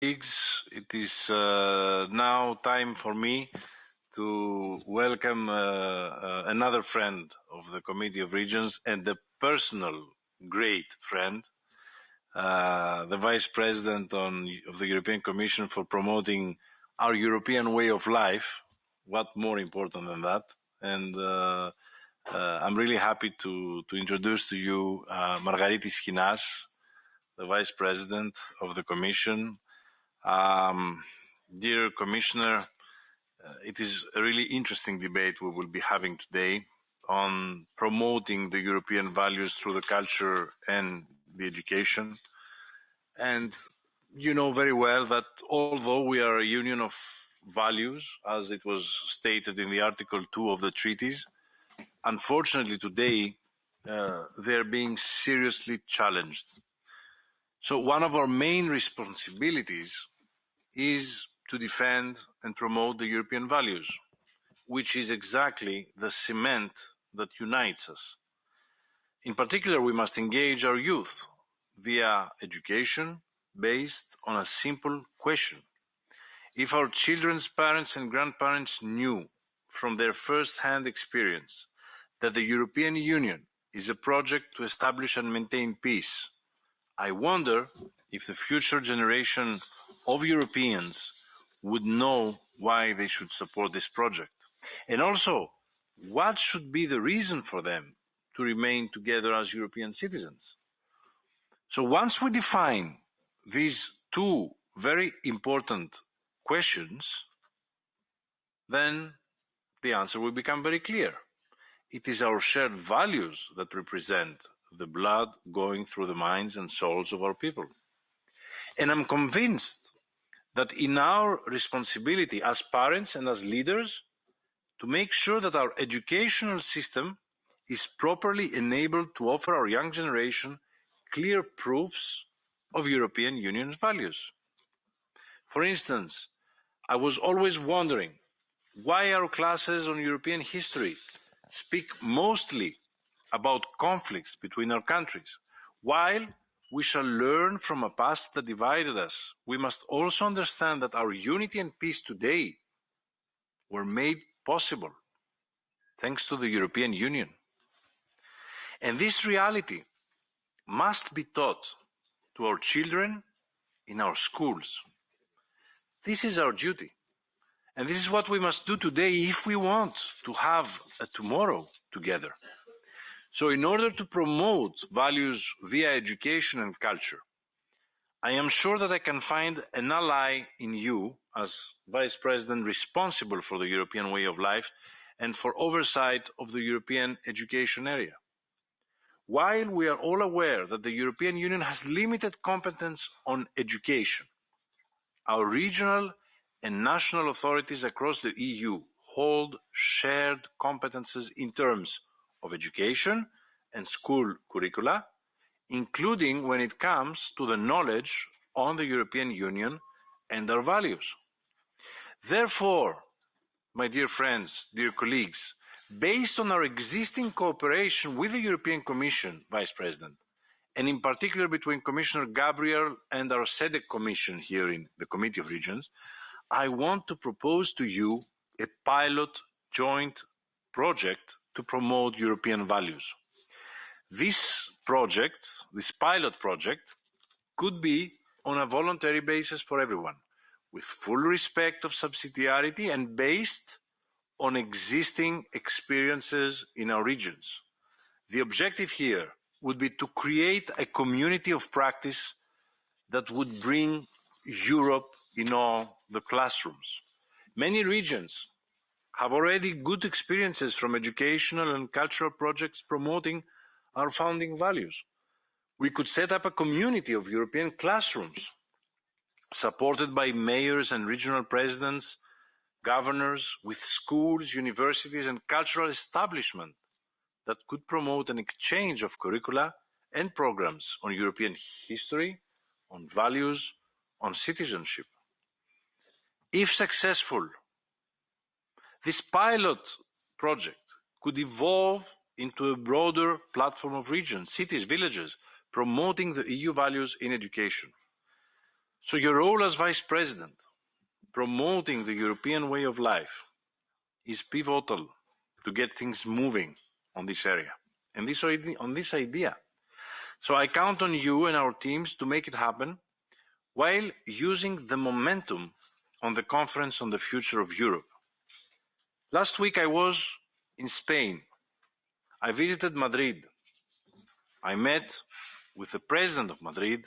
colleagues, it is uh, now time for me to welcome uh, uh, another friend of the Committee of Regions and a personal great friend, uh, the Vice President on, of the European Commission for promoting our European way of life. What more important than that? And uh, uh, I'm really happy to, to introduce to you Margaritis Schinas, the Vice President of the Commission. Um, dear Commissioner, uh, it is a really interesting debate we will be having today on promoting the European values through the culture and the education. And you know very well that although we are a union of values, as it was stated in the Article 2 of the treaties, unfortunately today uh, they're being seriously challenged. So one of our main responsibilities is to defend and promote the European values, which is exactly the cement that unites us. In particular, we must engage our youth via education based on a simple question. If our children's parents and grandparents knew from their first-hand experience that the European Union is a project to establish and maintain peace, I wonder if the future generation of Europeans would know why they should support this project. And also, what should be the reason for them to remain together as European citizens? So once we define these two very important questions, then the answer will become very clear. It is our shared values that represent the blood going through the minds and souls of our people. And I'm convinced that in our responsibility as parents and as leaders to make sure that our educational system is properly enabled to offer our young generation clear proofs of European Union's values. For instance, I was always wondering why our classes on European history speak mostly about conflicts between our countries, while we shall learn from a past that divided us. We must also understand that our unity and peace today were made possible thanks to the European Union. And this reality must be taught to our children in our schools. This is our duty. And this is what we must do today if we want to have a tomorrow together. So in order to promote values via education and culture, I am sure that I can find an ally in you as Vice President responsible for the European way of life and for oversight of the European education area. While we are all aware that the European Union has limited competence on education, our regional and national authorities across the EU hold shared competences in terms of education and school curricula, including when it comes to the knowledge on the European Union and our values. Therefore, my dear friends, dear colleagues, based on our existing cooperation with the European Commission, Vice President, and in particular between Commissioner Gabriel and our SEDEC Commission here in the Committee of Regions, I want to propose to you a pilot joint project to promote European values. This project, this pilot project, could be on a voluntary basis for everyone with full respect of subsidiarity and based on existing experiences in our regions. The objective here would be to create a community of practice that would bring Europe in all the classrooms. Many regions have already good experiences from educational and cultural projects promoting our founding values. We could set up a community of European classrooms supported by mayors and regional presidents, governors, with schools, universities and cultural establishment that could promote an exchange of curricula and programs on European history, on values, on citizenship. If successful, this pilot project could evolve into a broader platform of regions, cities, villages, promoting the EU values in education. So your role as Vice President, promoting the European way of life, is pivotal to get things moving on this area and this on this idea. So I count on you and our teams to make it happen while using the momentum on the conference on the future of Europe. Last week I was in Spain. I visited Madrid. I met with the president of Madrid,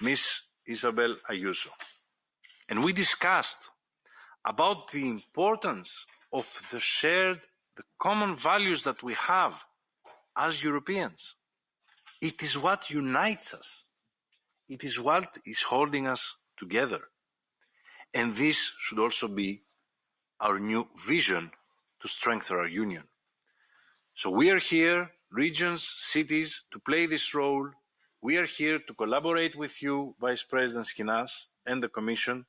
Ms. Isabel Ayuso. And we discussed about the importance of the shared, the common values that we have as Europeans. It is what unites us. It is what is holding us together. And this should also be our new vision to strengthen our union. So we are here, regions, cities, to play this role. We are here to collaborate with you, Vice President Schinas and the Commission,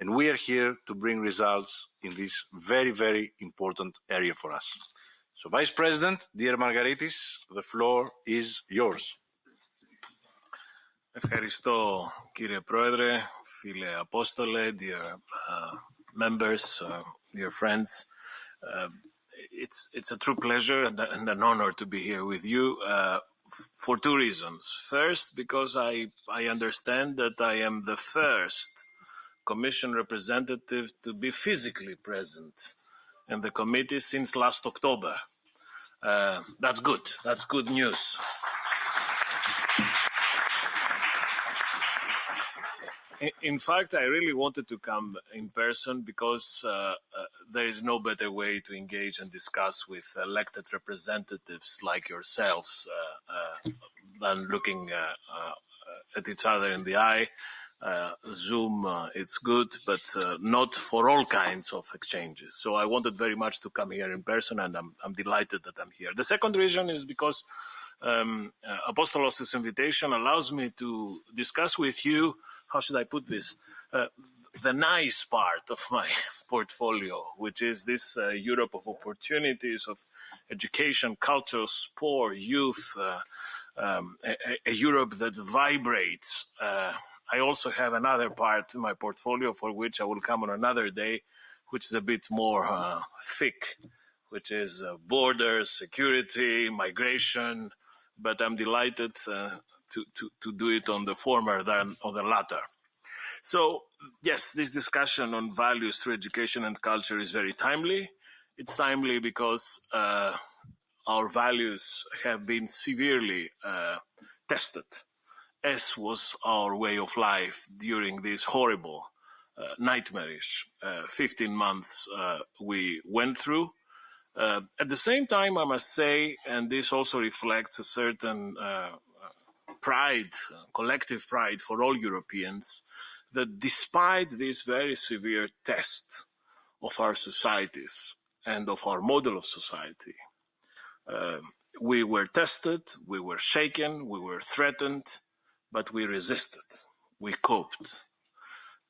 and we are here to bring results in this very, very important area for us. So, Vice President, dear Margaritis, the floor is yours. Ευχαριστώ, κύριε Πρόεδρε, φίλε Απόστολε, dear uh, members, uh, dear friends. Uh, it's it's a true pleasure and, and, an honor to be here with you uh, for two reasons. First, because I I understand that I am the first Commission representative to be physically present in the committee since last October. Uh, that's good. That's good news. In fact, I really wanted to come in person because uh, uh, there is no better way to engage and discuss with elected representatives like yourselves uh, uh than looking uh, uh, at each other in the eye. Zoom, it's good, but not for all kinds of exchanges. So I wanted very much to come here in person, and I'm, I'm delighted that I'm here. The second reason is because um, Apostolos' invitation allows me to discuss with you how should I put this? Uh, the nice part of my portfolio, which is this uh, Europe of opportunities, of education, culture, sport, youth, uh, um, a, a, Europe that vibrates. Uh, I also have another part in my portfolio for which I will come on another day, which is a bit more uh, thick, which is uh, borders, security, migration. But I'm delighted to, to, to do it on the former than on the latter. So yes, this discussion on values through education and culture is very timely. It's timely because uh, our values have been severely uh, tested, as was our way of life during this horrible, uh, nightmarish uh, 15 months uh, we went through. Uh, at the same time, I must say, and this also reflects a certain pride, collective pride for all Europeans, that despite this very severe test of our societies and of our model of society, uh, we were tested, we were shaken, we were threatened, but we resisted, we coped.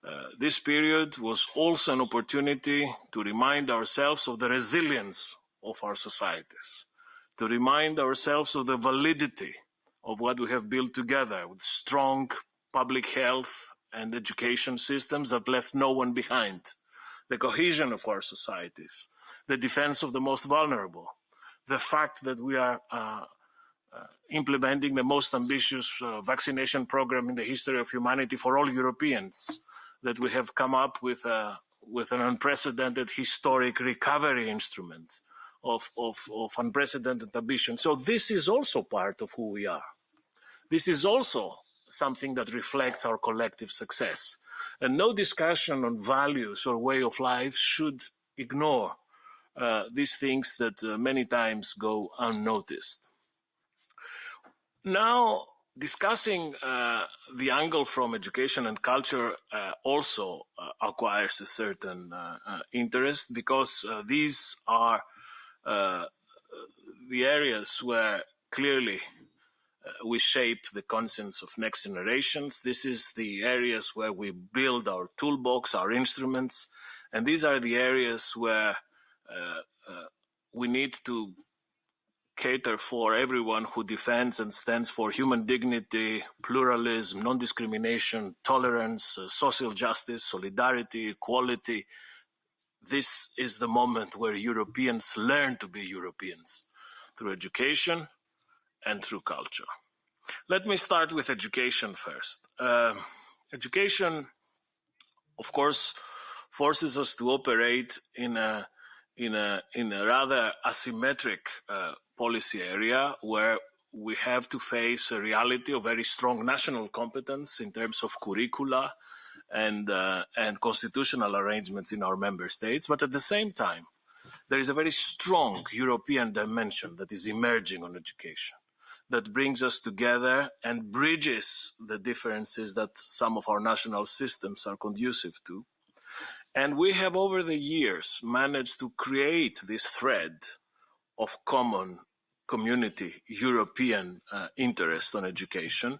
Uh, this period was also an opportunity to remind ourselves of the resilience of our societies, to remind ourselves of the validity of what we have built together with strong public health and education systems that left no one behind, the cohesion of our societies, the defense of the most vulnerable, the fact that we are uh, uh, implementing the most ambitious uh, vaccination program in the history of humanity for all Europeans, that we have come up with, a, with an unprecedented historic recovery instrument of, of, of unprecedented ambition. So this is also part of who we are. This is also something that reflects our collective success. And no discussion on values or way of life should ignore uh, these things that uh, many times go unnoticed. Now, discussing uh, the angle from education and culture uh, also uh, acquires a certain uh, interest because these are the areas where clearly we shape the conscience of next generations. This is the areas where we build our toolbox, our instruments, and these are the areas where uh, uh, we need to cater for everyone who defends and stands for human dignity, pluralism, non-discrimination, tolerance, uh, social justice, solidarity, equality. This is the moment where Europeans learn to be Europeans through education and through culture. Let me start with education first. Uh, education, of course, forces us to operate in a in a in a rather asymmetric uh, policy area where we have to face a reality of very strong national competence in terms of curricula and uh, and constitutional arrangements in our member states, but at the same time, there is a very strong European dimension that is emerging on education that brings us together and bridges the differences that some of our national systems are conducive to. And we have over the years managed to create this thread of common community European uh, interest on education,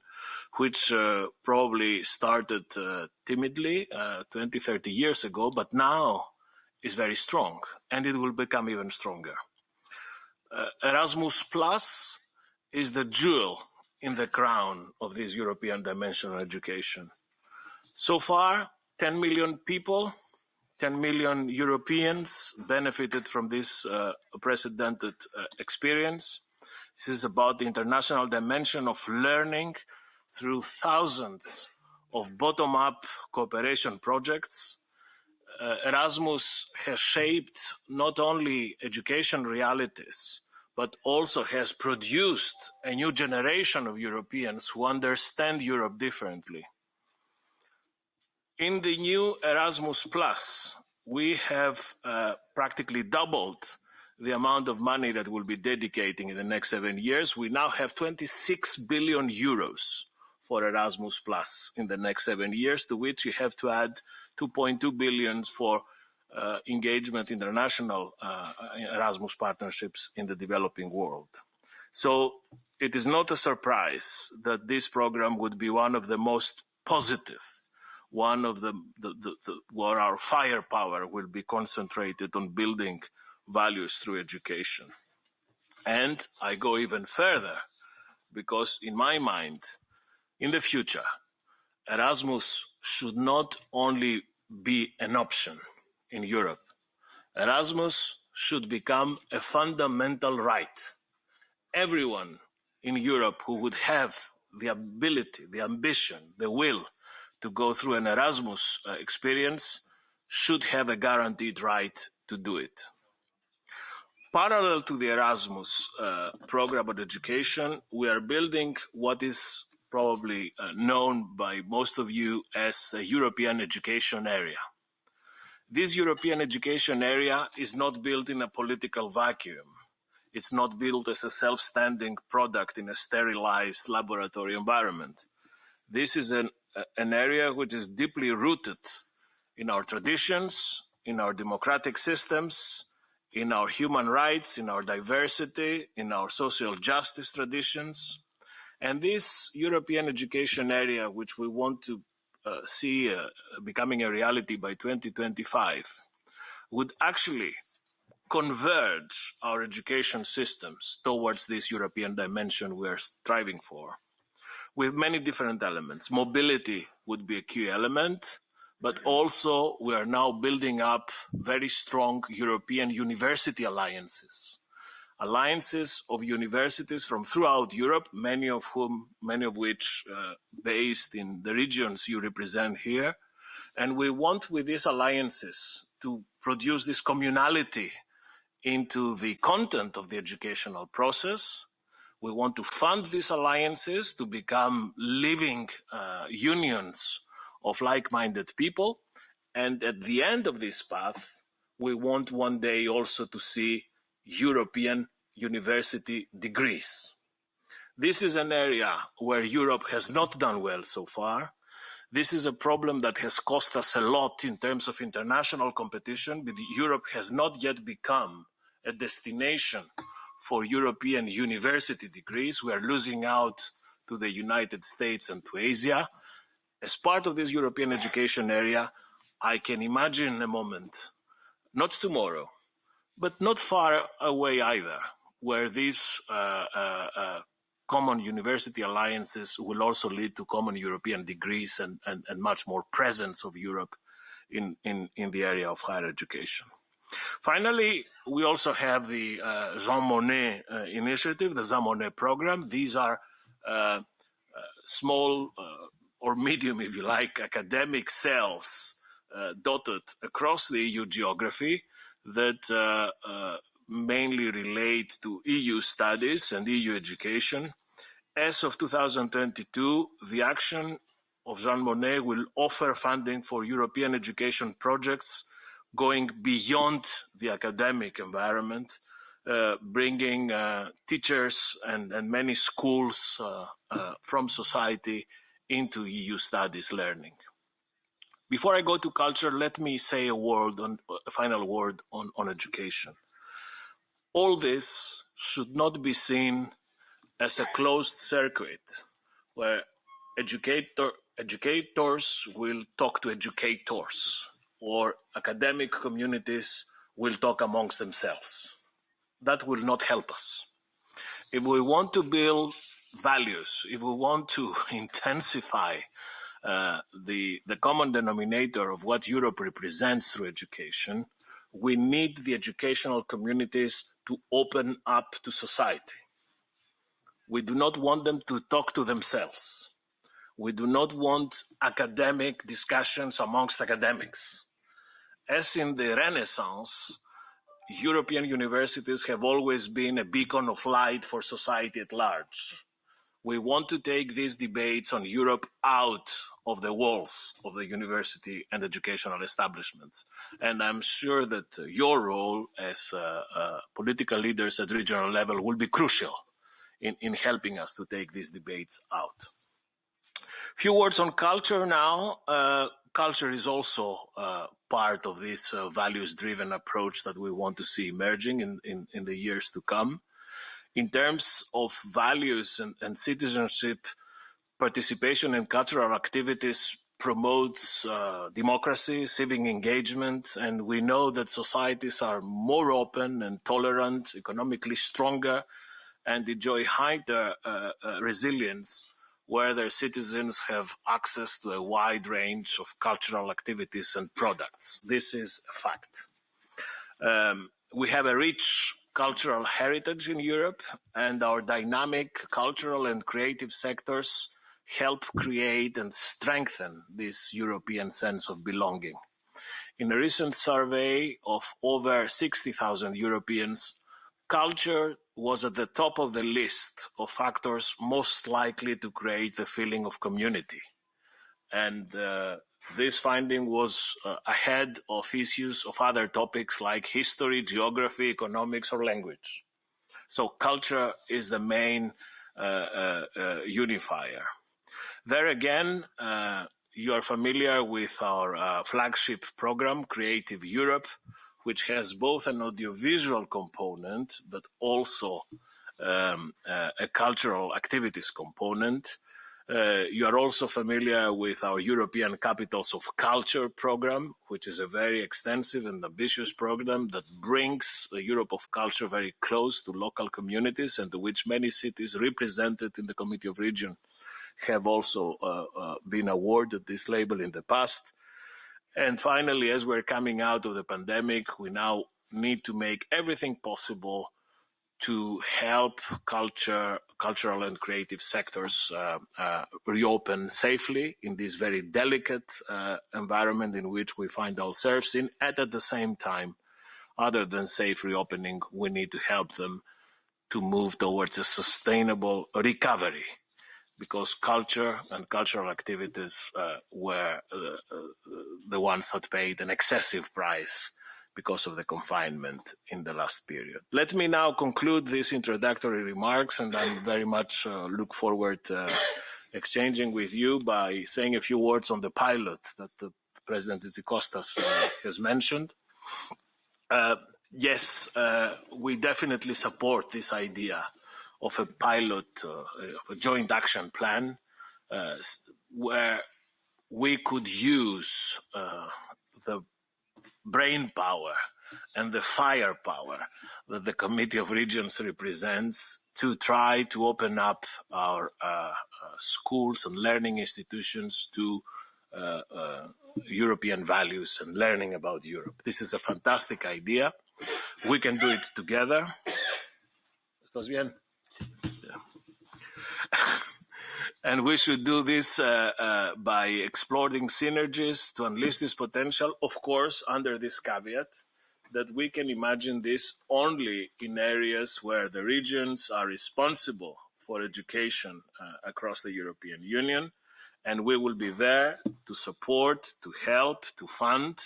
which uh, probably started uh, timidly uh, 20, 30 years ago, but now is very strong and it will become even stronger. Uh, Erasmus Plus is the jewel in the crown of this European dimension of education. So far, 10 million people, 10 million Europeans benefited from this uh, unprecedented uh, experience. This is about the international dimension of learning through thousands of bottom-up cooperation projects. Uh, Erasmus has shaped not only education realities, but also has produced a new generation of Europeans who understand Europe differently. In the new Erasmus Plus, we have uh, practically doubled the amount of money that we'll be dedicating in the next seven years. We now have 26 billion euros for Erasmus Plus in the next seven years, to which you have to add 2.2 billion for engagement international uh, Erasmus partnerships in the developing world. So it is not a surprise that this program would be one of the most positive, one of the, the, the, the where our firepower will be concentrated on building values through education. And I go even further because in my mind, in the future, Erasmus should not only be an option, in Europe. Erasmus should become a fundamental right. Everyone in Europe who would have the ability, the ambition, the will to go through an Erasmus uh, experience should have a guaranteed right to do it. Parallel to the Erasmus uh, program of education, we are building what is probably uh, known by most of you as a European education area. This European education area is not built in a political vacuum. It's not built as a self-standing product in a sterilized laboratory environment. This is an, an area which is deeply rooted in our traditions, in our democratic systems, in our human rights, in our diversity, in our social justice traditions. And this European education area, which we want to see uh, becoming a reality by 2025 would actually converge our education systems towards this European dimension we are striving for with many different elements. Mobility would be a key element, but also we are now building up very strong European university alliances alliances of universities from throughout Europe, many of whom, many of which uh, based in the regions you represent here. And we want with these alliances to produce this communality into the content of the educational process. We want to fund these alliances to become living uh, unions of like-minded people. And at the end of this path, we want one day also to see European university degrees. This is an area where Europe has not done well so far. This is a problem that has cost us a lot in terms of international competition, but Europe has not yet become a destination for European university degrees. We are losing out to the United States and to Asia. As part of this European education area, I can imagine a moment, not tomorrow, but not far away either, where these common university alliances will also lead to common European degrees and, and, and much more presence of Europe in, in, in the area of higher education. Finally, we also have the uh, Jean Monnet uh, initiative, the Jean Monnet program. These are uh, small or medium, if you like, academic cells dotted across the EU geography that mainly relate to EU studies and EU education. As of 2022, the action of Jean Monnet will offer funding for European education projects going beyond the academic environment, uh, bringing uh, teachers and, and, many schools uh, uh from society into EU studies learning. Before I go to culture, let me say a word on a final word on, on education. All this should not be seen as a closed circuit where educator, educators will talk to educators or academic communities will talk amongst themselves. That will not help us. If we want to build values, if we want to intensify Uh, the, the common denominator of what Europe represents through education, we need the educational communities to open up to society. We do not want them to talk to themselves. We do not want academic discussions amongst academics as in the Renaissance, European universities have always been a beacon of light for society at large. We want to take these debates on Europe out of the walls of the university and educational establishments. And I'm sure that your role as uh, uh, political leaders at regional level will be crucial in, in helping us to take these debates out. A few words on culture now. Uh, culture is also uh, part of this uh, values-driven approach that we want to see emerging in, in, in, the years to come. In terms of values and, and citizenship, participation in cultural activities promotes uh, democracy, civic engagement, and we know that societies are more open and tolerant, economically stronger, and enjoy higher uh, uh, resilience where their citizens have access to a wide range of cultural activities and products. This is a fact. Um, we have a rich cultural heritage in Europe, and our dynamic cultural and creative sectors help create and strengthen this European sense of belonging. In a recent survey of over 60,000 Europeans, culture was at the top of the list of factors most likely to create the feeling of community. And uh, this finding was uh, ahead of issues of other topics like history, geography, economics, or language. So culture is the main uh, uh, uh unifier. There again, uh, you are familiar with our flagship program, Creative Europe, which has both an audiovisual component, but also um, uh, a cultural activities component. Uh, you are also familiar with our European Capitals of Culture program, which is a very extensive and ambitious program that brings the Europe of Culture very close to local communities and to which many cities represented in the Committee of Region have also uh, uh, been awarded this label in the past. And finally, as we're coming out of the pandemic, we now need to make everything possible to help culture, cultural and creative sectors uh, uh, reopen safely in this very delicate uh, environment in which we find ourselves in. And at the same time, other than safe reopening, we need to help them to move towards a sustainable recovery because culture and cultural activities uh, were uh, uh, the ones that paid an excessive price because of the confinement in the last period. Let me now conclude these introductory remarks, and I very much uh, look forward to exchanging with you by saying a few words on the pilot that the President Tzitzikostas uh, has mentioned. Uh, yes, we definitely support this idea of a pilot, uh, of a joint action plan, uh, where we could use uh, the brain power and the firepower that the Committee of Regions represents to try to open up our uh, uh, schools and learning institutions to uh, European values and learning about Europe. This is a fantastic idea. We can do it together. ¿Estás bien? And we should do this uh, uh, by exploring synergies to unleash this potential, of course, under this caveat that we can imagine this only in areas where the regions are responsible for education uh, across the European Union. And we will be there to support, to help, to fund.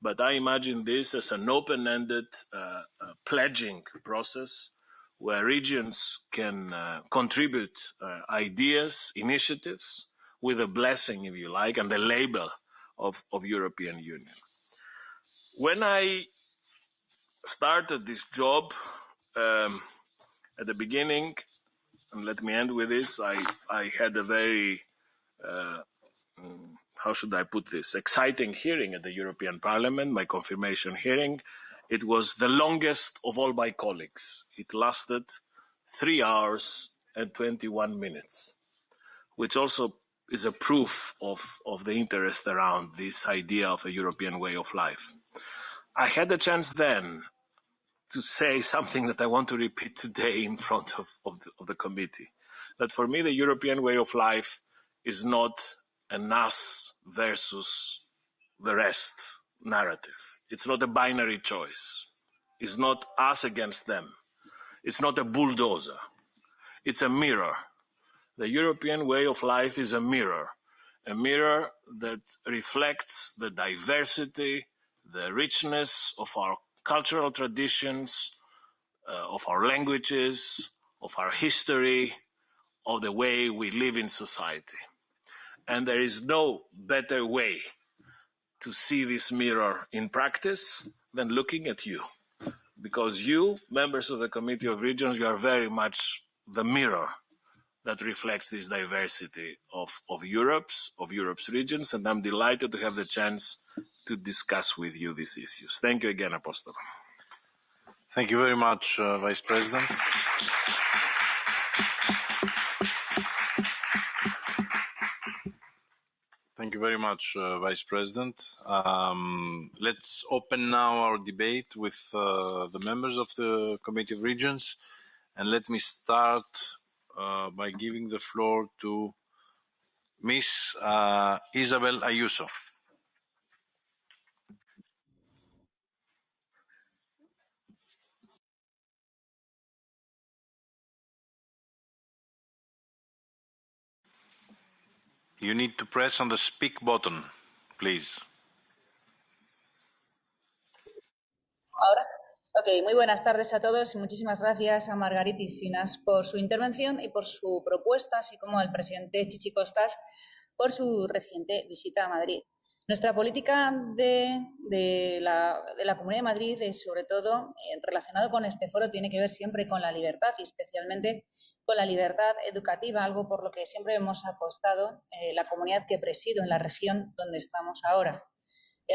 But I imagine this as an open-ended uh, uh, pledging process where regions can uh, contribute uh, ideas, initiatives, with a blessing, if you like, and the label of, of European Union. When I started this job um, at the beginning, and let me end with this. I I had a very uh, mm, how should I put this exciting hearing at the European Parliament, my confirmation hearing. It was the longest of all my colleagues. It lasted three hours and 21 minutes, which also is a proof of, of the interest around this idea of a European way of life. I had the chance then to say something that I want to repeat today in front of, of, the, of the committee. That for me, the European way of life is not an us versus the rest narrative. It's not a binary choice. It's not us against them. It's not a bulldozer. It's a mirror. The European way of life is a mirror, a mirror that reflects the diversity, the richness of our cultural traditions, uh, of our languages, of our history, of the way we live in society. And there is no better way to see this mirror in practice than looking at you. Because you, members of the Committee of Regions, you are very much the mirror that reflects this diversity of, of Europe's, of Europe's regions, and I'm delighted to have the chance to discuss with you these issues. Thank you again, Apostle. Thank you very much, uh, Vice President. You very much, uh, Vice President. Um, let's open now our debate with uh, the members of the Committee of Regions. And let me start uh, by giving the floor to Ms. Uh, Isabel Ayuso. You need to press on the speak button. Ahora. Ok, muy buenas tardes a todos y muchísimas gracias a Margaritis Sinas por su intervención y por su propuesta, así como al presidente Chichi Costas por su reciente visita a Madrid. Nuestra política de, la, Comunidad de Madrid, es sobre todo eh, relacionado con este foro, tiene que ver siempre con la libertad y especialmente con la libertad educativa, algo por lo que siempre hemos apostado eh, la comunidad que presido en la región donde estamos ahora.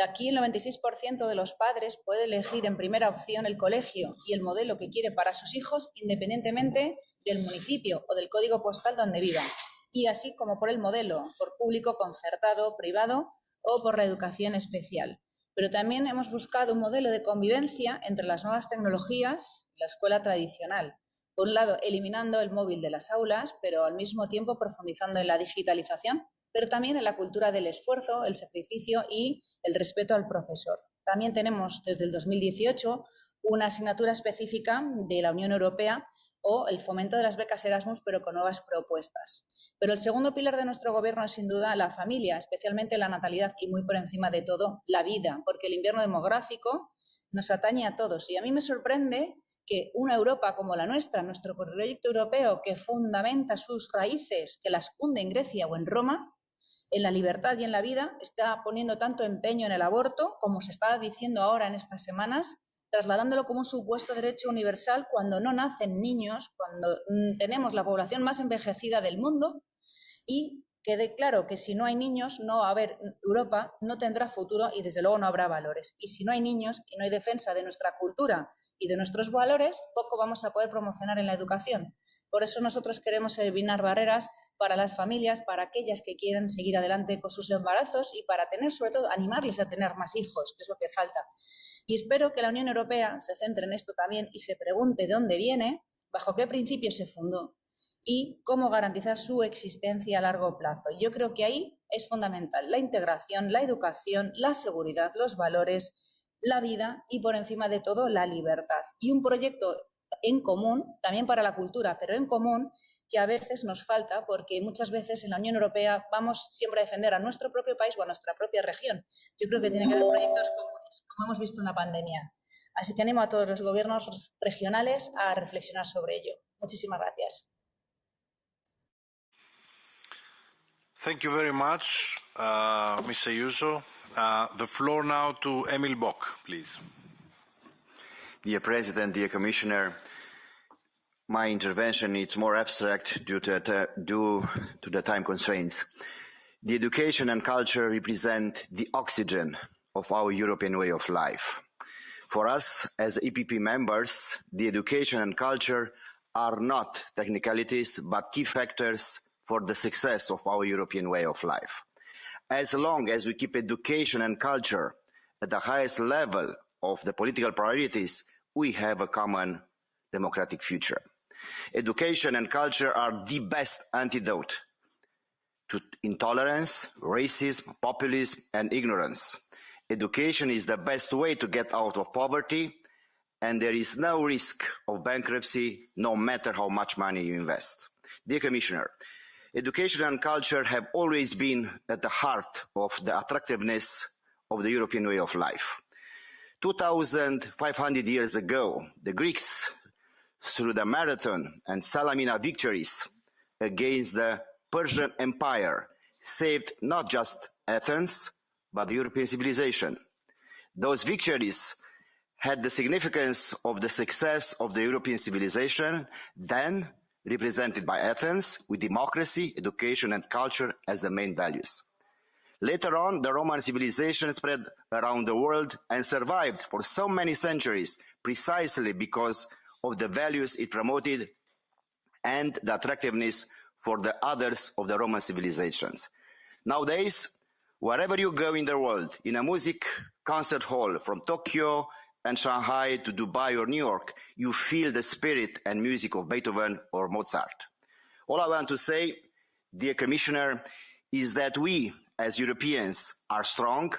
Aquí el 96% de los padres puede elegir en primera opción el colegio y el modelo que quiere para sus hijos independientemente del municipio o del código postal donde vivan. Y así como por el modelo, por público, concertado, privado o por la educación especial. Pero también hemos buscado un modelo de convivencia entre las nuevas tecnologías y la escuela tradicional. Por un lado, eliminando el móvil de las aulas, pero al mismo tiempo profundizando en la digitalización, pero también en la cultura del esfuerzo, el sacrificio y el respeto al profesor. También tenemos desde el 2018 una asignatura específica de la Unión Europea o el fomento de las becas Erasmus, pero con nuevas propuestas. Pero el segundo pilar de nuestro gobierno es sin duda la familia, especialmente la natalidad y muy por encima de todo la vida, porque el invierno demográfico nos atañe a todos. Y a mí me sorprende que una Europa como la nuestra, nuestro proyecto europeo que fundamenta sus raíces, que las hunde en Grecia o en Roma, en la libertad y en la vida, está poniendo tanto empeño en el aborto, como se está diciendo ahora en estas semanas, trasladándolo como un supuesto derecho universal cuando no nacen niños, cuando mm, tenemos la población más envejecida del mundo y quede claro que si no hay niños, no va a haber Europa, no tendrá futuro y desde luego no habrá valores. Y si no hay niños y no hay defensa de nuestra cultura y de nuestros valores, poco vamos a poder promocionar en la educación. Por eso nosotros queremos eliminar barreras para las familias, para aquellas que quieren seguir adelante con sus embarazos y para tener, sobre todo, animarles a tener más hijos, que es lo que falta. Y espero que la Unión Europea se centre en esto también y se pregunte de dónde viene, bajo qué principios se fundó y cómo garantizar su existencia a largo plazo. Yo creo que ahí es fundamental la integración, la educación, la seguridad, los valores, la vida y por encima de todo la libertad. Y un proyecto en común, también para la cultura, pero en común, que a veces nos falta porque muchas veces en la Unión Europea vamos siempre a defender a nuestro propio país o a nuestra propia región. Yo creo que tiene que haber proyectos comunes, como hemos visto en la pandemia. Así que animo a todos los gobiernos regionales a reflexionar sobre ello. Muchísimas gracias. Thank you very much, uh. Ayuso. Uh, the floor now to Emil Bock, please. Dear President, dear Commissioner, my intervention is more abstract due to, due to the time constraints. The education and culture represent the oxygen of our European way of life. For us, as EPP members, the education and culture are not technicalities, but key factors for the success of our European way of life. As long as we keep education and culture at the highest level of the political priorities, we have a common democratic future. Education and culture are the best antidote to intolerance, racism, populism, and ignorance. Education is the best way to get out of poverty, and there is no risk of bankruptcy no matter how much money you invest. Dear Commissioner, Education and culture have always been at the heart of the attractiveness of the European way of life. 2,500 years ago, the Greeks, through the Marathon and Salamina victories against the Persian Empire, saved not just Athens, but European civilization. Those victories had the significance of the success of the European civilization then represented by Athens, with democracy, education, and culture as the main values. Later on, the Roman civilization spread around the world and survived for so many centuries precisely because of the values it promoted and the attractiveness for the others of the Roman civilizations. Nowadays, wherever you go in the world, in a music concert hall from Tokyo and Shanghai to Dubai or New York, you feel the spirit and music of Beethoven or Mozart. All I want to say, dear Commissioner, is that we as Europeans are strong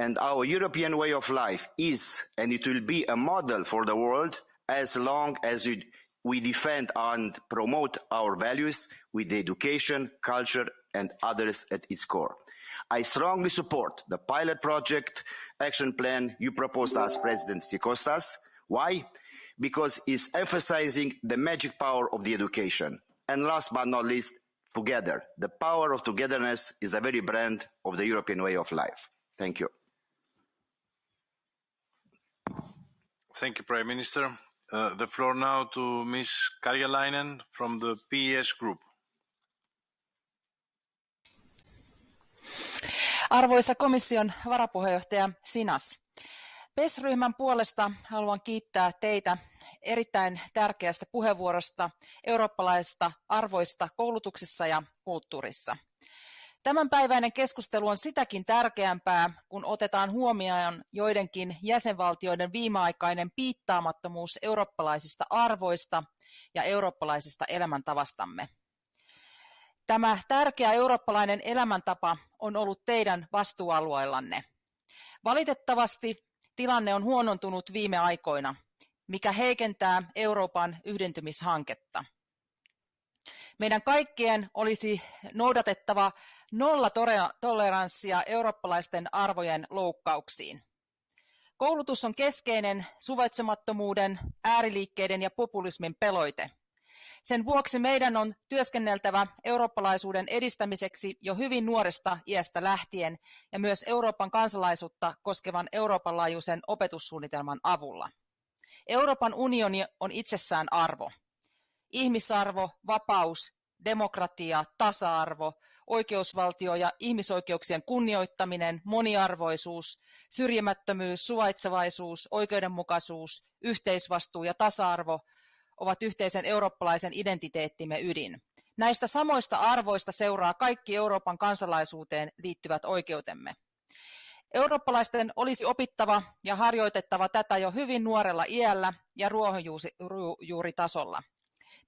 and our European way of life is and it will be a model for the world as long as we, defend and promote our values with education, culture and others at its core. I strongly support the pilot project action plan you proposed as President Sikostas. Why? Because it's emphasizing the magic power of the education. And last but not least, together. The power of togetherness is the very brand of the European way of life. Thank you. Thank you, Prime Minister. Uh, the floor now to Ms. Karjalainen from the PES Group. Arvoisa komission varapuheenjohtaja Sinas, PES-ryhmän puolesta haluan kiittää teitä erittäin tärkeästä puheenvuorosta eurooppalaisista arvoista koulutuksessa ja kulttuurissa. Tämänpäiväinen keskustelu on sitäkin tärkeämpää, kun otetaan huomioon joidenkin jäsenvaltioiden viimeaikainen piittaamattomuus eurooppalaisista arvoista ja eurooppalaisesta elämäntavastamme. Tämä tärkeä eurooppalainen elämäntapa on ollut teidän vastuualueellanne. Valitettavasti tilanne on huonontunut viime aikoina, mikä heikentää Euroopan yhdentymishanketta. Meidän kaikkien olisi noudatettava nollatoleranssia eurooppalaisten arvojen loukkauksiin. Koulutus on keskeinen suvaitsemattomuuden, ääriliikkeiden ja populismin peloite – sen vuoksi meidän on työskenneltävä eurooppalaisuuden edistämiseksi jo hyvin nuoresta iästä lähtien ja myös Euroopan kansalaisuutta koskevan Euroopan laajuisen opetussuunnitelman avulla. Euroopan unioni on itsessään arvo. Ihmisarvo, vapaus, demokratia, tasa-arvo oikeusvaltio ja ihmisoikeuksien kunnioittaminen, moniarvoisuus, syrjimättömyys, suvaitsevaisuus, oikeudenmukaisuus, yhteisvastuu ja tasa-arvo ovat yhteisen eurooppalaisen identiteettimme ydin. Näistä samoista arvoista seuraa kaikki Euroopan kansalaisuuteen liittyvät oikeutemme. Eurooppalaisten olisi opittava ja harjoitettava tätä jo hyvin nuorella iällä ja ruohonjuuritasolla.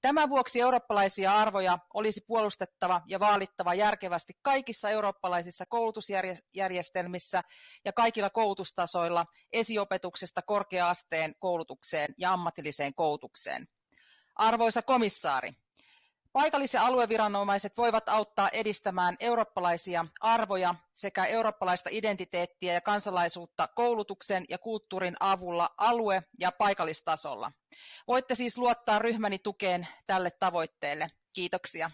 Tämän vuoksi eurooppalaisia arvoja olisi puolustettava ja vaalittava järkevästi kaikissa eurooppalaisissa koulutusjärjestelmissä ja kaikilla koulutustasoilla esiopetuksesta korkea-asteen koulutukseen ja ammatilliseen koulutukseen. Arvoisa komissaari, Paikallis- ja alueviranomaiset voivat auttaa edistämään eurooppalaisia arvoja sekä eurooppalaista identiteettiä ja kansalaisuutta koulutuksen ja kulttuurin avulla alue- ja paikallistasolla. Voitte siis luottaa ryhmäni tukeen tälle tavoitteelle. Kiitoksia.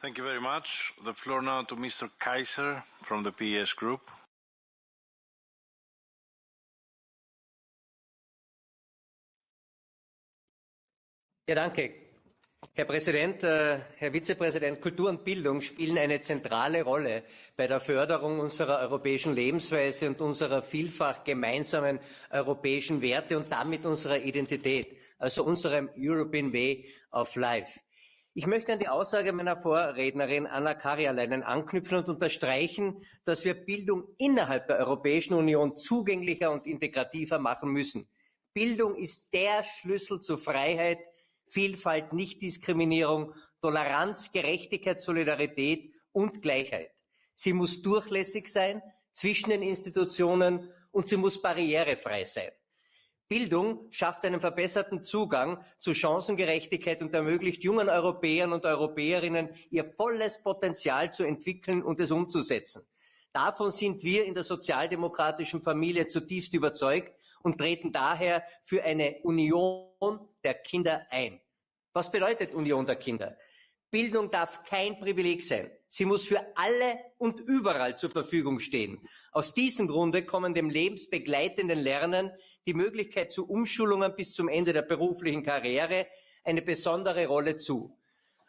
Thank you very much. The floor now to Mr. Kaiser from the PS Group. Ja, danke. Herr Präsident, äh, Herr Vizepräsident, Kultur und Bildung spielen eine zentrale Rolle bei der Förderung unserer europäischen Lebensweise und unserer vielfach gemeinsamen europäischen Werte und damit unserer Identität, also unserem European Way of Life. Ich möchte an die Aussage meiner Vorrednerin Anna Karialainen anknüpfen und unterstreichen, dass wir Bildung innerhalb der Europäischen Union zugänglicher und integrativer machen müssen. Bildung ist der Schlüssel zu Freiheit, Vielfalt, Nichtdiskriminierung, Toleranz, Gerechtigkeit, Solidarität und Gleichheit. Sie muss durchlässig sein zwischen den Institutionen und sie muss barrierefrei sein. Bildung schafft einen verbesserten Zugang zu Chancengerechtigkeit und ermöglicht jungen Europäern und Europäerinnen, ihr volles Potenzial zu entwickeln und es umzusetzen. Davon sind wir in der sozialdemokratischen Familie zutiefst überzeugt und treten daher für eine Union der Kinder ein. Was bedeutet Union der Kinder? Bildung darf kein Privileg sein. Sie muss für alle und überall zur Verfügung stehen. Aus diesem Grunde kommen dem lebensbegleitenden Lernen die Möglichkeit zu Umschulungen bis zum Ende der beruflichen Karriere eine besondere Rolle zu.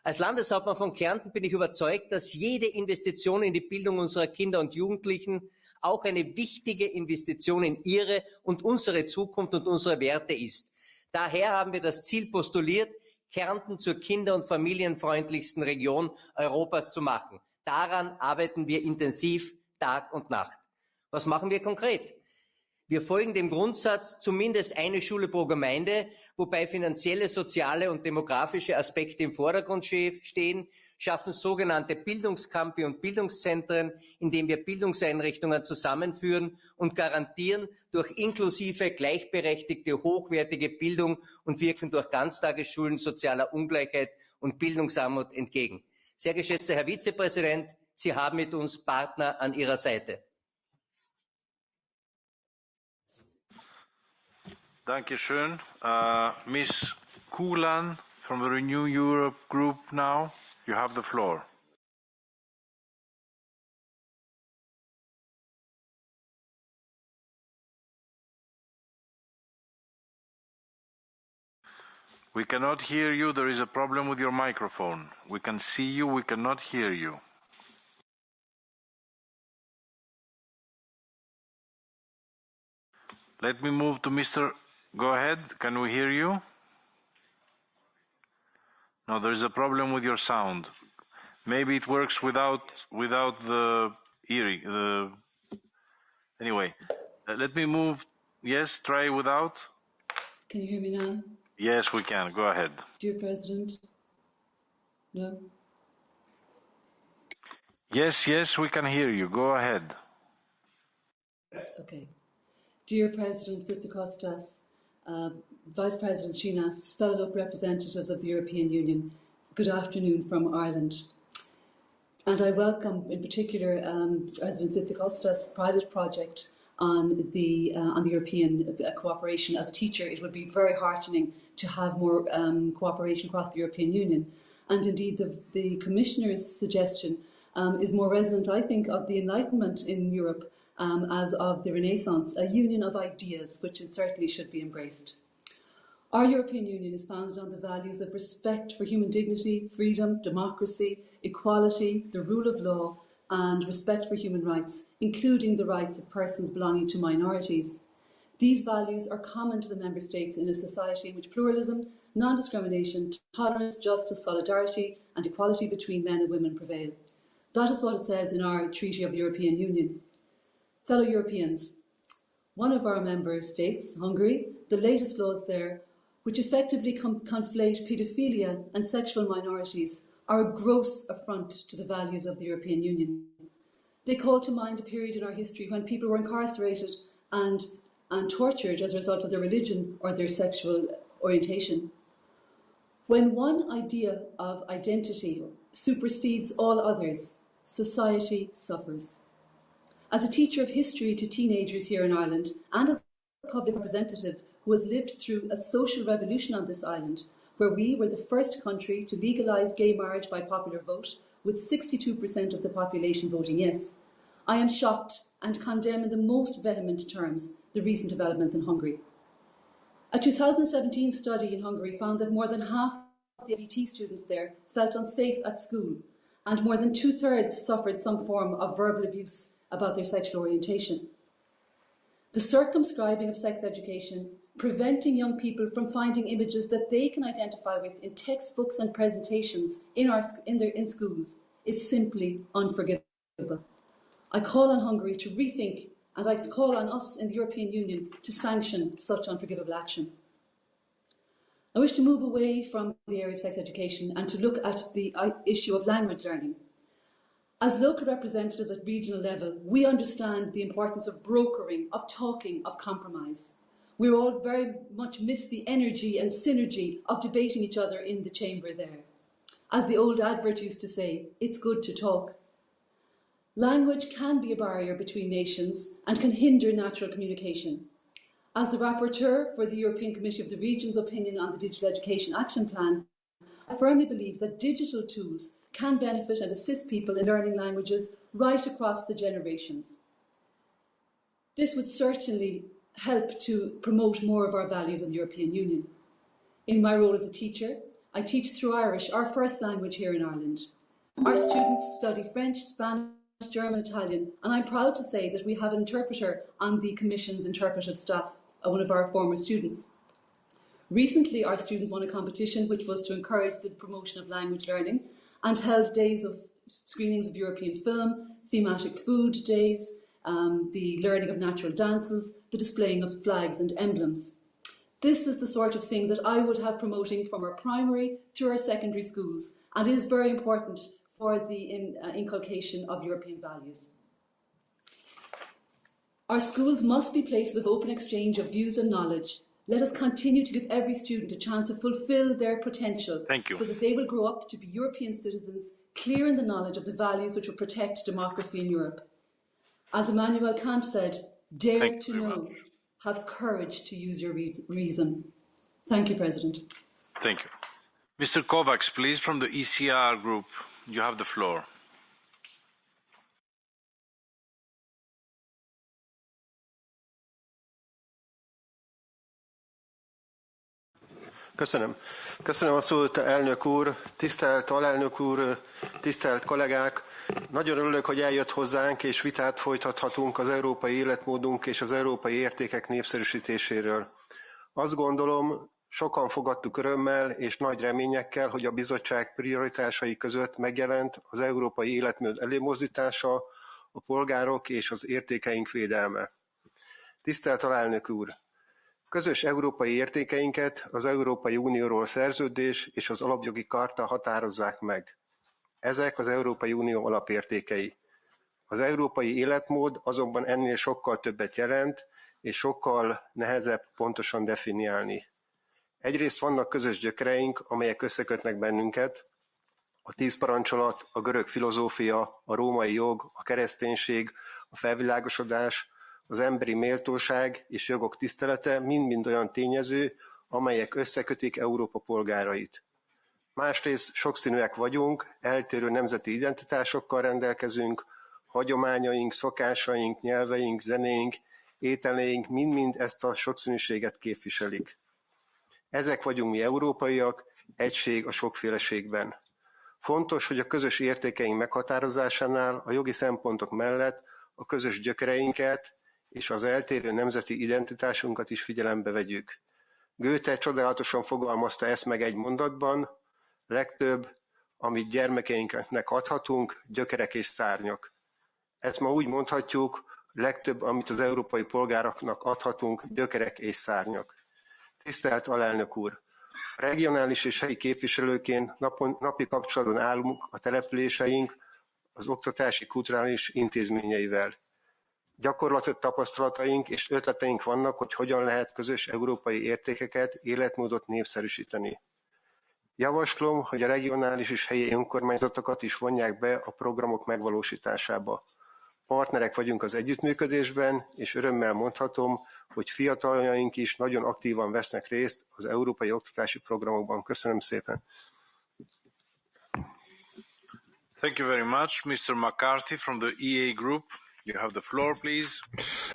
Als Landeshauptmann von Kärnten bin ich überzeugt, dass jede Investition in die Bildung unserer Kinder und Jugendlichen auch eine wichtige Investition in ihre und unsere Zukunft und unsere Werte ist. Daher haben wir das Ziel postuliert, Kärnten zur kinder- und familienfreundlichsten Region Europas zu machen. Daran arbeiten wir intensiv Tag und Nacht. Was machen wir konkret? Wir folgen dem Grundsatz zumindest eine Schule pro Gemeinde, wobei finanzielle, soziale und demografische Aspekte im Vordergrund stehen schaffen sogenannte Bildungscampi und Bildungszentren, indem wir Bildungseinrichtungen zusammenführen und garantieren durch inklusive, gleichberechtigte, hochwertige Bildung und wirken durch Ganztagesschulen sozialer Ungleichheit und Bildungsarmut entgegen. Sehr geschätzter Herr Vizepräsident, Sie haben mit uns Partner an Ihrer Seite. Dankeschön. Uh, Miss Kulan from the Renew Europe Group now. You have the floor. We cannot hear you. There is a problem with your microphone. We can see you. We cannot hear you. Let me move to Mr. Go ahead. Can we hear you? No, there's a problem with your sound. Maybe it works without without the earring. The anyway, uh, let me move. Yes, try without. Can you hear me now? Yes, we can. Go ahead. Dear President. No. Yes, yes, we can hear you. Go ahead. Yes. Okay. Dear President Tzitzikostas, uh, Vice President Schinas, fellow representatives of the European Union, good afternoon from Ireland. And I welcome in particular um, President Tzitzikostas' pilot project on the, uh, on the European uh, cooperation. As a teacher, it would be very heartening to have more um, cooperation across the European Union. And indeed, the, the Commissioner's suggestion um, is more resonant, I think, of the Enlightenment in Europe um, as of the Renaissance, a union of ideas, which it certainly should be embraced. Our European Union is founded on the values of respect for human dignity, freedom, democracy, equality, the rule of law, and respect for human rights, including the rights of persons belonging to minorities. These values are common to the Member States in a society in which pluralism, non discrimination, tolerance, justice, solidarity, and equality between men and women prevail. That is what it says in our Treaty of the European Union. Fellow Europeans, one of our member states, Hungary, the latest laws there, which effectively conflate paedophilia and sexual minorities, are a gross affront to the values of the European Union. They call to mind a period in our history when people were incarcerated and, and tortured as a result of their religion or their sexual orientation. When one idea of identity supersedes all others, society suffers. As a teacher of history to teenagers here in Ireland and as a public representative who has lived through a social revolution on this island, where we were the first country to legalise gay marriage by popular vote, with 62% of the population voting yes. I am shocked and condemn in the most vehement terms the recent developments in Hungary. A 2017 study in Hungary found that more than half of the LBT students there felt unsafe at school, and more than two thirds suffered some form of verbal abuse about their sexual orientation. The circumscribing of sex education preventing young people from finding images that they can identify with in textbooks and presentations in, our, in, their, in schools is simply unforgivable. I call on Hungary to rethink and I call on us in the European Union to sanction such unforgivable action. I wish to move away from the area of sex education and to look at the uh, issue of language learning. As local representatives at regional level, we understand the importance of brokering, of talking, of compromise we all very much miss the energy and synergy of debating each other in the chamber there. As the old advert used to say, it's good to talk. Language can be a barrier between nations and can hinder natural communication. As the rapporteur for the European Committee of the Regions opinion on the Digital Education Action Plan, I firmly believe that digital tools can benefit and assist people in learning languages right across the generations. This would certainly help to promote more of our values in the European Union. In my role as a teacher, I teach through Irish, our first language here in Ireland. Our students study French, Spanish, German, Italian, and I'm proud to say that we have an interpreter on the Commission's interpretive staff, uh, one of our former students. Recently, our students won a competition which was to encourage the promotion of language learning and held days of screenings of European film, thematic food days, um, the learning of natural dances, the displaying of flags and emblems. This is the sort of thing that I would have promoting from our primary through our secondary schools, and it is very important for the in, uh, inculcation of European values. Our schools must be places of open exchange of views and knowledge. Let us continue to give every student a chance to fulfil their potential so that they will grow up to be European citizens, clear in the knowledge of the values which will protect democracy in Europe. As Immanuel Kant said, dare Thank to know, much. have courage to use your reason. Thank you, President. Thank you. Mr. Kovacs, please, from the ECR group, you have the floor. Köszönöm. Köszönöm a szót, elnök úr, tisztelt alelnök úr, tisztelt kollégák. Nagyon örülök, hogy eljött hozzánk, és vitát folytathatunk az európai életmódunk és az európai értékek népszerűsítéséről. Azt gondolom, sokan fogadtuk örömmel és nagy reményekkel, hogy a bizottság prioritásai között megjelent az európai életmód előmozdítása, a polgárok és az értékeink védelme. Tisztelt alelnök úr! Közös európai értékeinket az Európai Unióról szerződés és az alapjogi karta határozzák meg. Ezek az Európai Unió alapértékei. Az európai életmód azonban ennél sokkal többet jelent, és sokkal nehezebb pontosan definiálni. Egyrészt vannak közös gyökereink, amelyek összekötnek bennünket, a tíz parancsolat, a görög filozófia, a római jog, a kereszténység, a felvilágosodás, az emberi méltóság és jogok tisztelete mind-mind olyan tényező, amelyek összekötik Európa polgárait. Másrészt sokszínűek vagyunk, eltérő nemzeti identitásokkal rendelkezünk, hagyományaink, szokásaink, nyelveink, zenéink, ételeink mind-mind ezt a sokszínűséget képviselik. Ezek vagyunk mi európaiak, egység a sokféleségben. Fontos, hogy a közös értékeink meghatározásánál a jogi szempontok mellett a közös gyökereinket és az eltérő nemzeti identitásunkat is figyelembe vegyük. Goethe csodálatosan fogalmazta ezt meg egy mondatban, legtöbb, amit gyermekeinknek adhatunk, gyökerek és szárnyak. Ezt ma úgy mondhatjuk, legtöbb, amit az európai polgároknak adhatunk, gyökerek és szárnyak. Tisztelt alelnök úr! Regionális és helyi képviselőként napon, napi kapcsolatban állunk a településeink az oktatási kulturális intézményeivel. Gyakorlati tapasztalataink és ötleteink vannak, hogy hogyan lehet közös európai értékeket, életmódot népszerűsíteni. Javaslom, hogy a regionális és helyi önkormányzatokat is vonják be a programok megvalósításába. Partnerek vagyunk az együttműködésben, és örömmel mondhatom, hogy fiataljaink is nagyon aktívan vesznek részt az európai oktatási programokban. Köszönöm szépen! Thank you very much, Mr. McCarthy from the EA Group. You have the floor, please.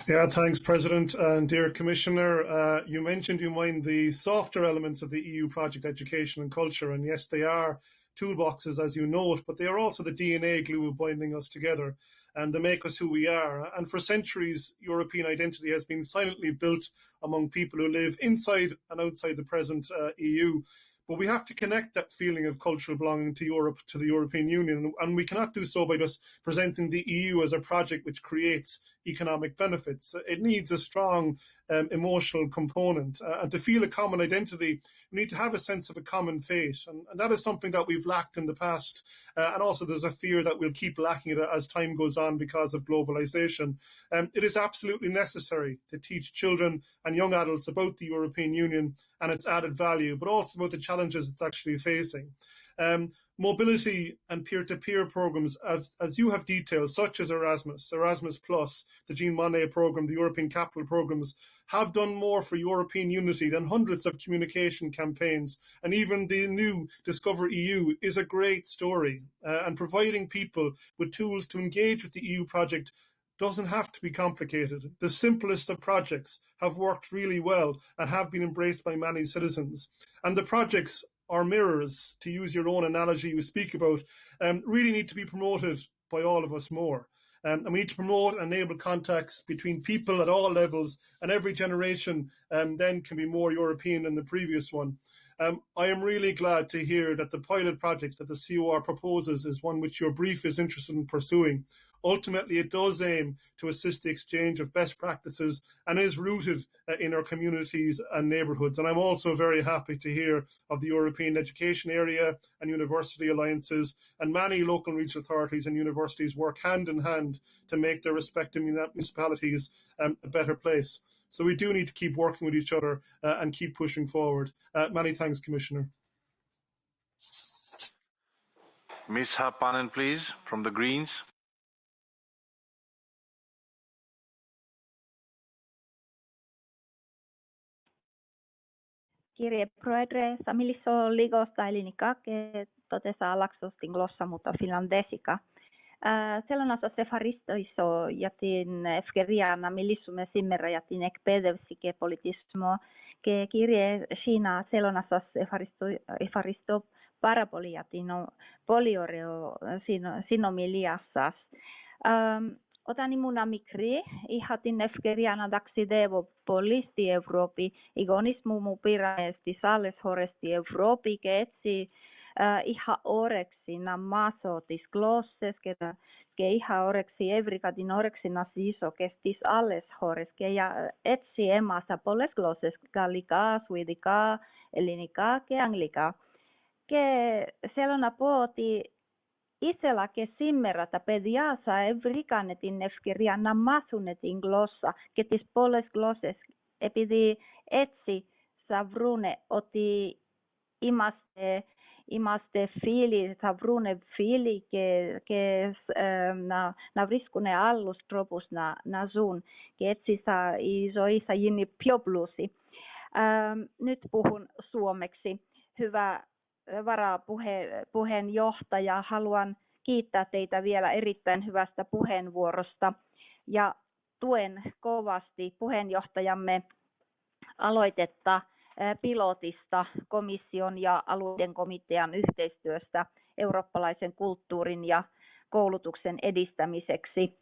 Yeah, thanks, President. And dear Commissioner, uh, you mentioned you mind the softer elements of the EU project, education and culture. And yes, they are toolboxes, as you know it, but they are also the DNA glue binding us together and they make us who we are. And for centuries, European identity has been silently built among people who live inside and outside the present uh, EU. But we have to connect that feeling of cultural belonging to Europe, to the European Union, and we cannot do so by just presenting the EU as a project which creates economic benefits. It needs a strong um, emotional component. Uh, and to feel a common identity, we need to have a sense of a common fate. And, and that is something that we've lacked in the past. Uh, and also, there's a fear that we'll keep lacking it as time goes on because of globalization. Um, it is absolutely necessary to teach children and young adults about the European Union and its added value, but also about the challenges it's actually facing. Um, mobility and peer-to-peer programs, as, as you have detailed, such as Erasmus, Erasmus Plus, the Jean Monnet program, the European Capital programs, have done more for European unity than hundreds of communication campaigns. And even the new Discover EU is a great story. Uh, and providing people with tools to engage with the EU project doesn't have to be complicated. The simplest of projects have worked really well and have been embraced by many citizens. And the projects or mirrors, to use your own analogy you speak about, um, really need to be promoted by all of us more. Um, and we need to promote and enable contacts between people at all levels, and every generation um, then can be more European than the previous one. Um, I am really glad to hear that the pilot project that the COR proposes is one which your brief is interested in pursuing. Ultimately, it does aim to assist the exchange of best practices and is rooted uh, in our communities and neighbourhoods. And I'm also very happy to hear of the European Education Area and University Alliances, and many local and regional authorities and universities work hand in hand to make their respective municipalities um, a better place. So we do need to keep working with each other uh, and keep pushing forward. Uh, many thanks, Commissioner. Ms. Haapanen, please, from the Greens. kirje proedre samiliso ligosta elinika, niin que totesa laksustin glossa, mutta finlandesika. Äh, sellaisessa ja jätin efkeriana millissumme simmerä jätin ekpedevsike politismo, ke kirje China sellaisessa sefaristo, sefaristo faristo parapoliatino no, polioreo sinomiliassas. Ähm, Όταν ήμουν μικρή, είχα την ευκαιρία να ταξιδεύω πολύ στη Ευρώπη. Οι γονείς μου μου πήραν στις άλλες χώρες στη Ευρώπη και έτσι ε, είχα όρεξη να μάθω τις γλώσσες και, και είχα όρεξη, έβρικα την όρεξη να ζήσω και στις άλλες χώρες και για, έτσι έμαθα πολλές γλώσσες, γαλλικά, σουηδικά, ελληνικά και αγγλικά. Και θέλω να πω ότι Isela ke simmera ta pedia sa evrikanetin nefkiria namasunetin glossa, ketis poles glosses, epidi etsi savrune oti imaste imaste fili, savrune fili, ke, ke ähm, na, na vriskune allus tropus na, na sun, ke etsi sa isoissa jinni pioblusi. Ähm, nyt puhun suomeksi. Hyvä varapuheenjohtaja, haluan kiittää teitä vielä erittäin hyvästä puheenvuorosta ja tuen kovasti puheenjohtajamme aloitetta pilotista komission ja alueiden komitean yhteistyöstä eurooppalaisen kulttuurin ja koulutuksen edistämiseksi.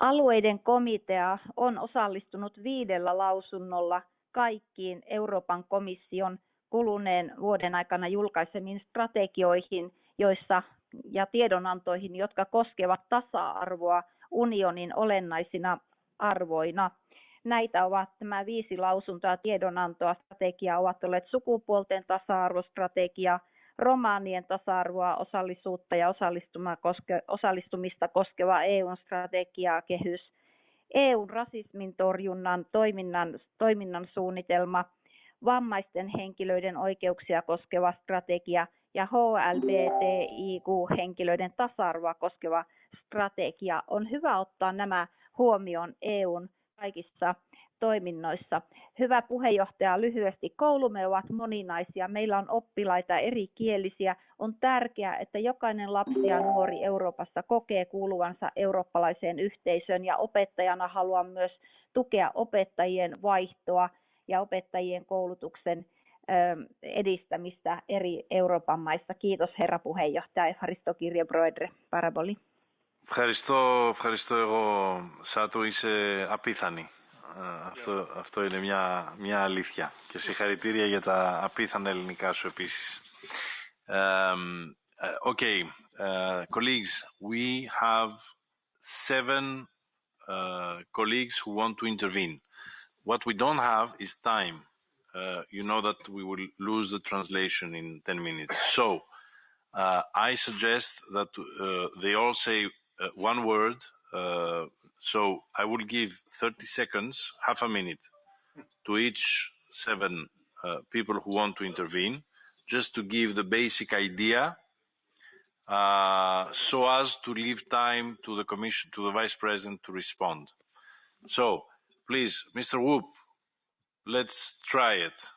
Alueiden komitea on osallistunut viidellä lausunnolla kaikkiin Euroopan komission kuluneen vuoden aikana julkaisemiin strategioihin joissa, ja tiedonantoihin, jotka koskevat tasa-arvoa unionin olennaisina arvoina. Näitä ovat nämä viisi lausuntoa tiedonantoa strategia ovat olleet sukupuolten tasa-arvostrategia, romaanien tasa-arvoa, osallisuutta ja osallistumista koskeva EUn strategiakehys, EUn rasismin torjunnan toiminnan, toiminnan suunnitelma, vammaisten henkilöiden oikeuksia koskeva strategia ja HLBTIQ-henkilöiden tasa-arvoa koskeva strategia. On hyvä ottaa nämä huomioon EUn kaikissa toiminnoissa. Hyvä puheenjohtaja, lyhyesti koulumme ovat moninaisia. Meillä on oppilaita eri kielisiä. On tärkeää, että jokainen lapsi ja nuori Euroopassa kokee kuuluvansa eurooppalaiseen yhteisöön ja opettajana haluan myös tukea opettajien vaihtoa ja opettajien koulutuksen edistämistä eri Euroopan maissa. Kiitos herra puheenjohtaja Ευχαριστώ κύριε Πρόεδρε. Πάρα πολύ. Ευχαριστώ, ευχαριστώ εγώ. Σάτου είσαι απίθανη. Αυτό, αυτό είναι μια, μια αλήθεια. Και συγχαρητήρια για τα απίθανα ελληνικά σου επίσης. Um, uh, okay, uh, colleagues, we have seven uh, colleagues who want to intervene. What we don't have is time. Uh, you know that we will lose the translation in 10 minutes. So uh, I suggest that uh, they all say uh, one word. Uh, so I will give 30 seconds, half a minute, to each seven uh, people who want to intervene, just to give the basic idea, so as to leave time to the Commission, to the Vice President to respond. So, please, Mr. Whoop, let's try it.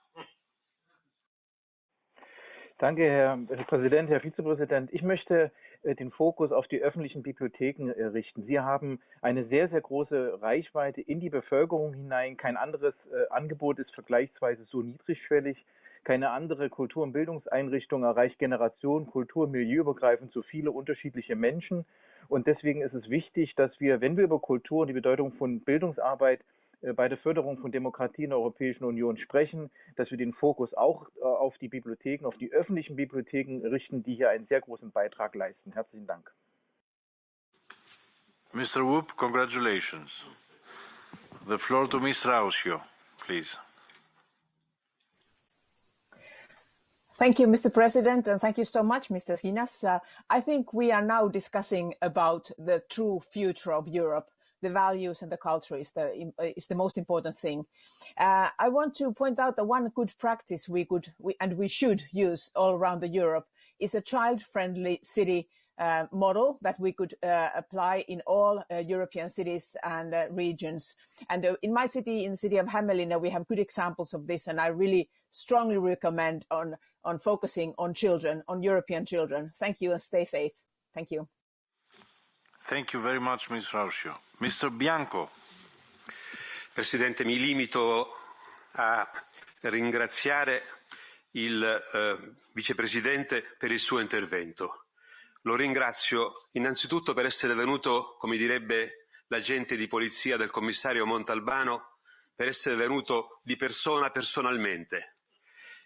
Danke, Herr Präsident, Herr Vizepräsident. Ich möchte äh, den Fokus auf die öffentlichen Bibliotheken äh, richten. Sie haben eine sehr, sehr große Reichweite in die Bevölkerung hinein. Kein anderes äh, Angebot ist vergleichsweise so niedrigschwellig. Keine andere Kultur- und Bildungseinrichtung erreicht Generation, Kultur, Milieuübergreifend so viele unterschiedliche Menschen. Und deswegen ist es wichtig, dass wir, wenn wir über Kultur und die Bedeutung von Bildungsarbeit bei der Förderung von Demokratie in der Europäischen Union sprechen, dass wir den Fokus auch äh, auf die Bibliotheken, auf die öffentlichen Bibliotheken richten, die hier einen sehr großen Beitrag leisten. Herzlichen Dank. Mr. Whoop, congratulations. The floor to Ms. Rausio, please. Thank you, Mr. President, and thank you so much, Mr. Skinas. Uh, I think we are now discussing about the true future of Europe the values and the culture is the is the most important thing. Uh, I want to point out that one good practice we could we, and we should use all around the Europe is a child-friendly city uh, model that we could uh, apply in all uh, European cities and uh, regions. And uh, in my city, in the city of Hämeenlinna, we have good examples of this, and I really strongly recommend on on focusing on children, on European children. Thank you and stay safe. Thank you. Thank you very much, Ms. Rauscio. Mr. Bianco. Presidente, mi limito a ringraziare il eh, Vicepresidente per il suo intervento. Lo ringrazio innanzitutto per essere venuto, come direbbe l'agente di polizia del commissario Montalbano, per essere venuto di persona personalmente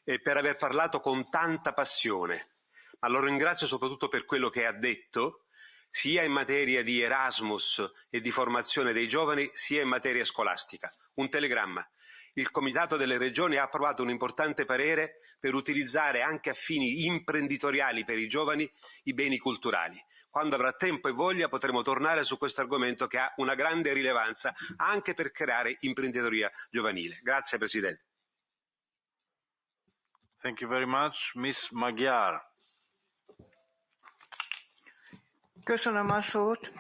e per aver parlato con tanta passione. Ma lo ringrazio soprattutto per quello che ha detto sia in materia di Erasmus e di formazione dei giovani, sia in materia scolastica. Un telegramma. Il Comitato delle Regioni ha approvato un importante parere per utilizzare anche a fini imprenditoriali per i giovani i beni culturali. Quando avrà tempo e voglia potremo tornare su questo argomento che ha una grande rilevanza anche per creare imprenditoria giovanile. Grazie Presidente. Thank you very much. Miss Magyar. Köszönöm a szót.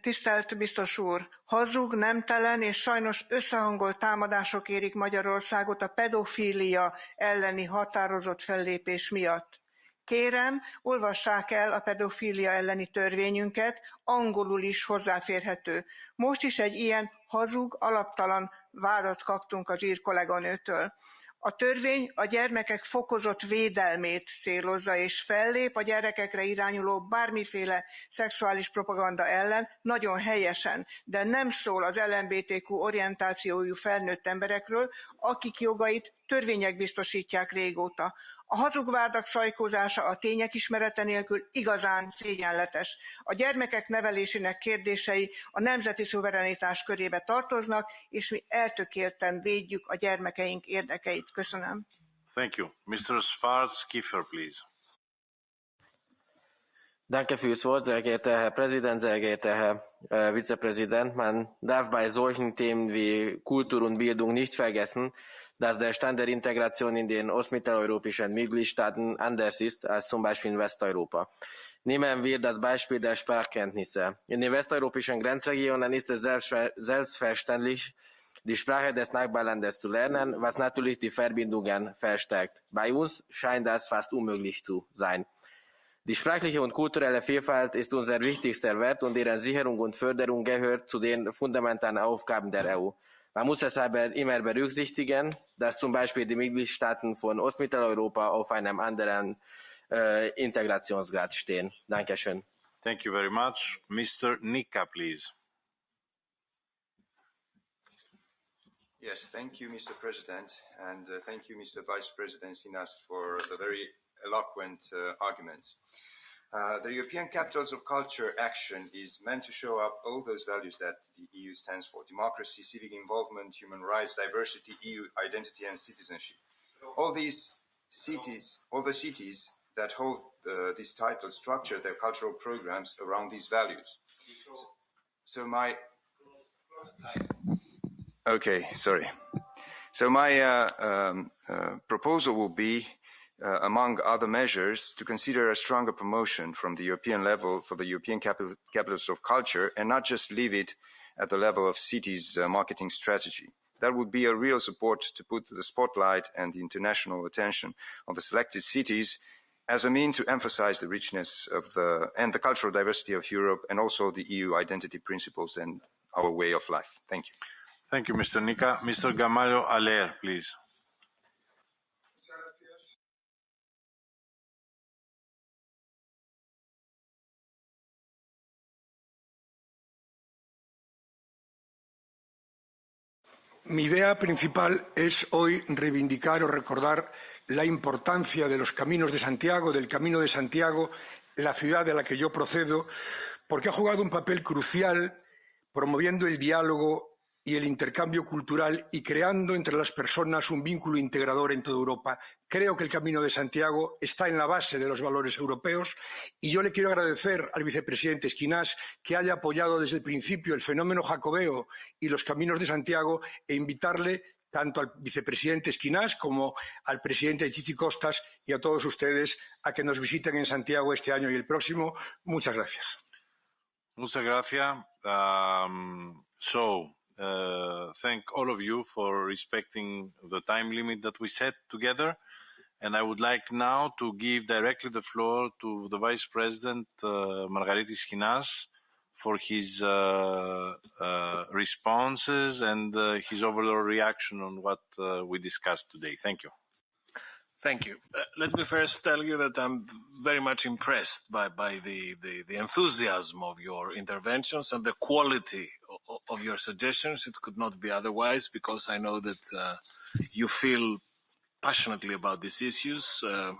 Tisztelt biztos úr! Hazug, nemtelen és sajnos összehangolt támadások érik Magyarországot a pedofília elleni határozott fellépés miatt. Kérem, olvassák el a pedofília elleni törvényünket, angolul is hozzáférhető. Most is egy ilyen hazug, alaptalan vádat kaptunk az ír kolléganőtől A törvény a gyermekek fokozott védelmét célozza és fellép a gyerekekre irányuló bármiféle szexuális propaganda ellen, nagyon helyesen, de nem szól az LMBTQ orientációjú felnőtt emberekről, akik jogait törvények biztosítják régóta. A hazugvádak sajkózása a tények ismerete nélkül igazán szégyenletes. A gyermekek nevelésének kérdései a nemzeti szuverenitás körébe tartoznak, és mi eltökélten védjük a gyermekeink érdekeit. Köszönöm. Thank you. Mr. Schwarz Kiefer, please. Danke fürs Wort, sehr geehrter Herr Präsident, sehr geehrter Herr äh, Vizepräsident. Man darf bei solchen Themen wie Kultur und Bildung nicht vergessen, dass der Stand der Integration in den ostmitteleuropäischen Mitgliedstaaten anders ist als zum Beispiel in Westeuropa. Nehmen wir das Beispiel der Sprachkenntnisse. In den westeuropäischen Grenzregionen ist es selbstverständlich, die Sprache des Nachbarlandes zu lernen, was natürlich die Verbindungen verstärkt. Bei uns scheint das fast unmöglich zu sein. Die sprachliche und kulturelle Vielfalt ist unser wichtigster Wert und deren Sicherung und Förderung gehört zu den fundamentalen Aufgaben der EU. Man muss es aber immer berücksichtigen, dass zum Beispiel die Mitgliedstaaten von Ostmitteleuropa auf einem anderen äh, Integrationsgrad stehen. Dankeschön. Thank you very much. Mr. Nika, please. Yes, thank you, Mr. President, and uh, thank you, Mr. Vice President Sinas, for the very eloquent uh, arguments. Uh, the European Capitals of Culture action is meant to show up all those values that the EU stands for democracy, civic involvement, human rights, diversity, EU identity, and citizenship. All these cities, all the cities that hold uh, these titles structure their cultural programs around these values. So, so my. Okay, sorry. So my uh, um, uh, proposal will be uh, among other measures, to consider a stronger promotion from the European level for the European capital, capitals of culture and not just leave it at the level of cities' uh, marketing strategy. That would be a real support to put the spotlight and the international attention on the selected cities as a mean to emphasize the richness of the and the cultural diversity of Europe and also the EU identity principles and our way of life. Thank you. Thank you, Mr. Nika. Mr. Gamalio Aller, please. Mi idea principal es hoy reivindicar o recordar la importancia de los caminos de Santiago, del Camino de Santiago, la ciudad de la que yo procedo, porque ha jugado un papel crucial promoviendo el diálogo y el intercambio cultural y creando entre las personas un vínculo integrador en toda Europa. Creo que el Camino de Santiago está en la base de los valores europeos y yo le quiero agradecer al vicepresidente Esquinás que haya apoyado desde el principio el fenómeno jacobeo y los caminos de Santiago e invitarle tanto al vicepresidente Esquinás como al presidente Chichi Costas y a todos ustedes a que nos visiten en Santiago este año y el próximo. Muchas gracias. Muchas gracias. Um, uh, thank all of you for respecting the time limit that we set together. And I would like now to give directly the floor to the Vice President, uh, Margaritis Schinas, for his uh, uh, responses and uh, his overall reaction on what uh, we discussed today. Thank you. Thank you. Uh, let me first tell you that I'm very much impressed by, by the, the, the enthusiasm of your interventions and the quality of, of, your suggestions. It could not be otherwise because I know that uh, you feel passionately about these issues. Uh,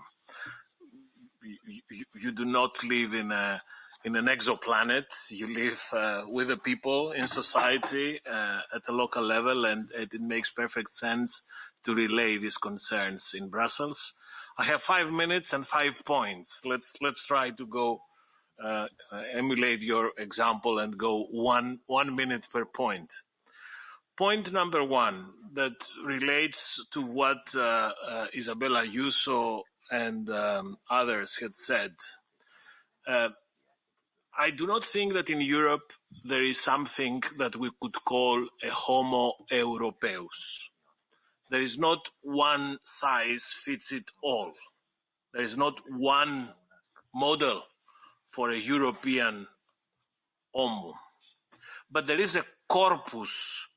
you, you, you, do not live in a in an exoplanet. You live uh, with the people in society uh, at the local level, and it makes perfect sense to relay these concerns in Brussels. I have five minutes and five points. Let's let's try to go uh, emulate your example and go one one minute per point. Point number one that relates to what uh, uh, Isabella Ayuso and um, others had said. Uh, I do not think that in Europe there is something that we could call a Homo Europaeus there is not one size fits it all. There is not one model for a European homo. But there is a corpus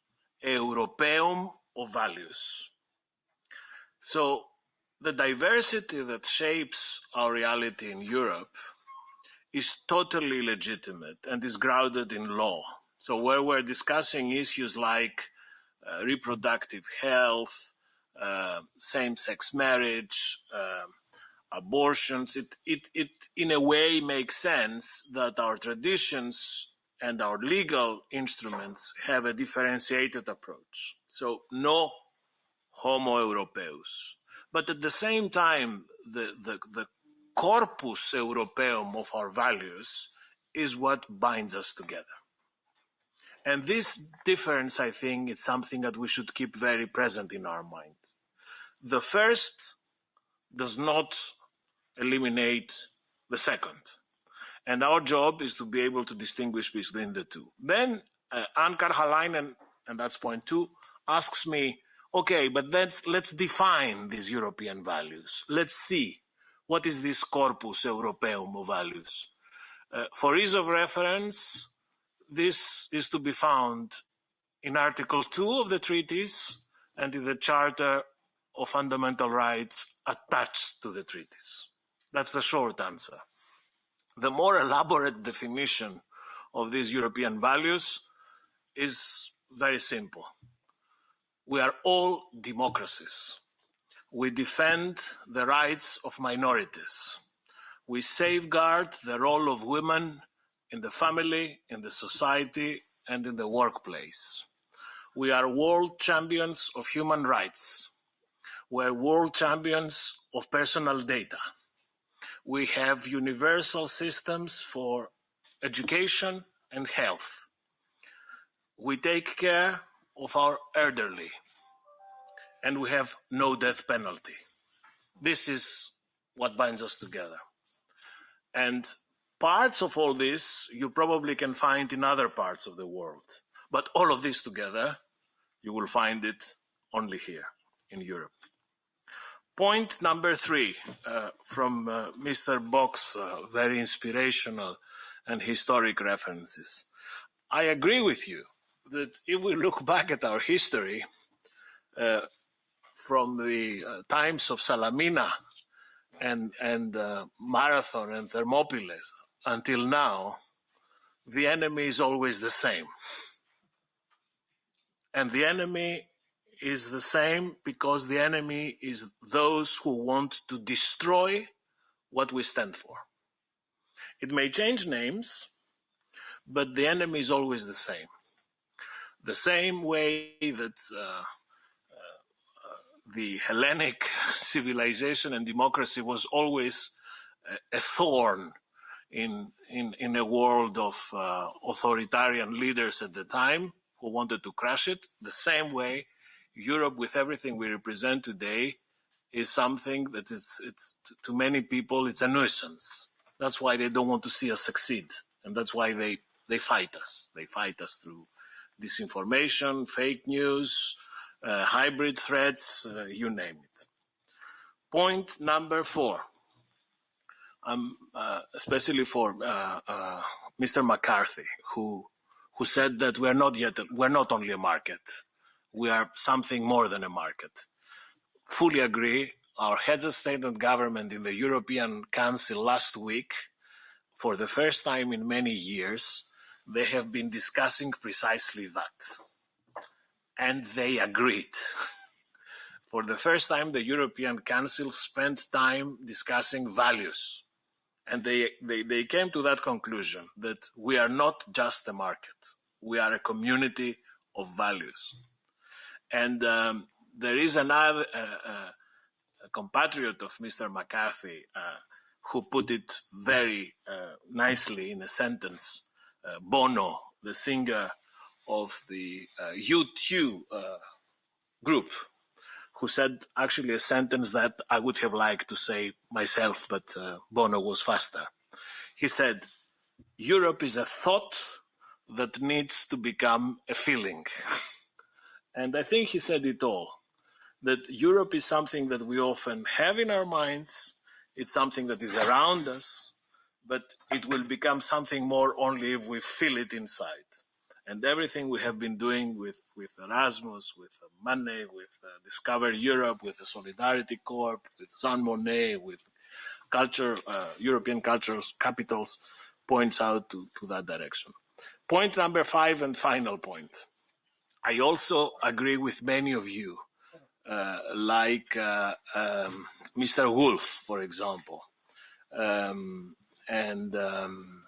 europeum of values. So the diversity that shapes our reality in Europe is totally legitimate and is grounded in law. So where we're discussing issues like reproductive health, uh, same-sex marriage, uh, abortions, it, it, it in a way makes sense that our traditions and our legal instruments have a differentiated approach. So no homo europaeus. But at the same time, the, the, the corpus europeum of our values is what binds us together. And this difference, I think, is something that we should keep very present in our mind. The first does not eliminate the second. And our job is to be able to distinguish between the two. Then uh, Karjalainen, and that's point two, asks me, okay, but let's, let's define these European values. Let's see what is this corpus europeum of values. Uh, for ease of reference, this is to be found in Article 2 of the treaties and in the Charter of Fundamental Rights attached to the treaties. That's the short answer. The more elaborate definition of these European values is very simple. We are all democracies. We defend the rights of minorities. We safeguard the role of women in the family, in the society, and in the workplace. We are world champions of human rights. We're world champions of personal data. We have universal systems for education and health. We take care of our elderly and we have no death penalty. This is what binds us together. And parts of all this you probably can find in other parts of the world. But all of this together, you will find it only here in Europe. Point number three uh, from uh, Mr. Boc, uh, very inspirational and historic references. I agree with you that if we look back at our history uh, from the uh, times of Salamina and, and uh, Marathon and Thermopylae until now, the enemy is always the same. And the enemy is the same because the enemy is those who want to destroy what we stand for. It may change names, but the enemy is always the same. The same way that uh, uh, the Hellenic civilization and democracy was always a, a thorn in, in, in a world of uh, authoritarian leaders at the time who wanted to crush it. The same way, Europe, with everything we represent today, is something that is, it's, to many people, it's a nuisance. That's why they don't want to see us succeed. And that's why they, they fight us. They fight us through disinformation, fake news, uh, hybrid threats, uh, you name it. Point number four um, uh, especially for uh, uh, Mr. McCarthy, who who said that we're not yet we're not only a market, we are something more than a market. Fully agree. Our heads of state and government in the European Council last week, for the first time in many years, they have been discussing precisely that. And they agreed. for the first time, the European Council spent time discussing values and they, they, they came to that conclusion that we are not just a market. We are a community of values. And um, there is another uh, uh, compatriot of Mr. McCarthy uh, who put it very uh, nicely in a sentence. Uh, Bono, the singer of the U2 uh, group, who said actually a sentence that I would have liked to say myself, but uh, Bono was faster. He said, Europe is a thought that needs to become a feeling. and I think he said it all that Europe is something that we often have in our minds, it's something that is around us, but it will become something more only if we feel it inside. And everything we have been doing with, with Erasmus, with Money, with uh, Discover Europe, with the Solidarity Corps, with Jean Monnet, with culture, uh, European cultures capitals, points out to, to that direction. Point number five and final point. I also agree with many of you, uh, like uh, um, Mr. Wolf, for example, um, and um,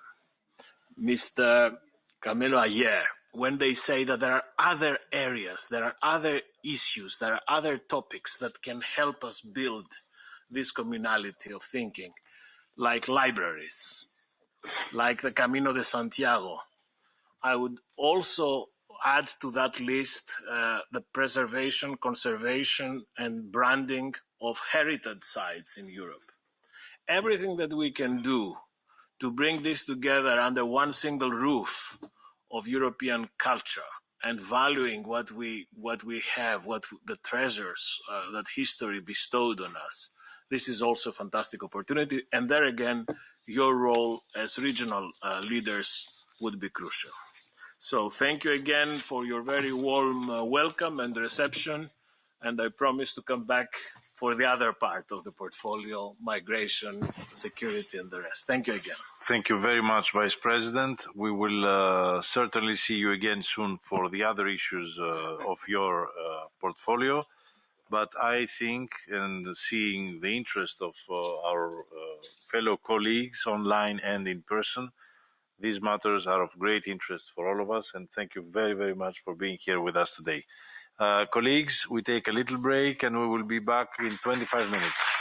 Mr. Camilo Ayer, when they say that there are other areas, there are other issues, there are other topics that can help us build this communality of thinking, like libraries, like the Camino de Santiago. I would also add to that list uh, the preservation, conservation, and branding of heritage sites in Europe. Everything that we can do to bring this together under one single roof of European culture and valuing what we what we have, what the treasures uh, that history bestowed on us. This is also a fantastic opportunity, and there again, your role as regional uh, leaders would be crucial. So thank you again for your very warm uh, welcome and reception, and I promise to come back for the other part of the portfolio, migration, security, and the rest. Thank you again. Thank you very much, Vice President. We will uh, certainly see you again soon for the other issues uh, of your uh, portfolio. But I think, and seeing the interest of our fellow colleagues online and in person, these matters are of great interest for all of us. And thank you very, very much for being here with us today. Uh, colleagues, we take a little break and we will be back in 25 minutes.